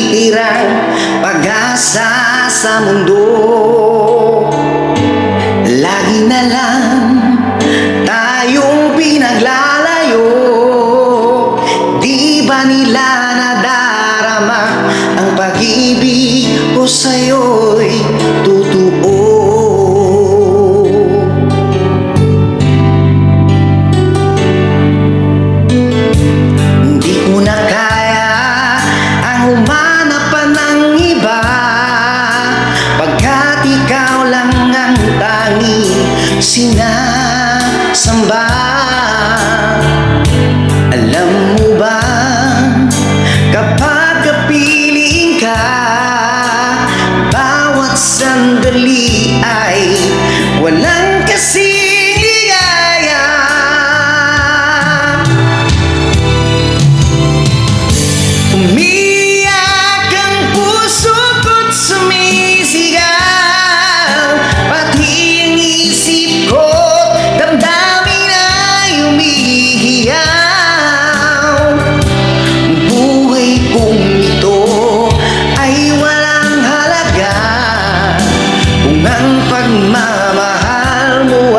natitirang pag-asa sa mundo sin nada. buat mama halmu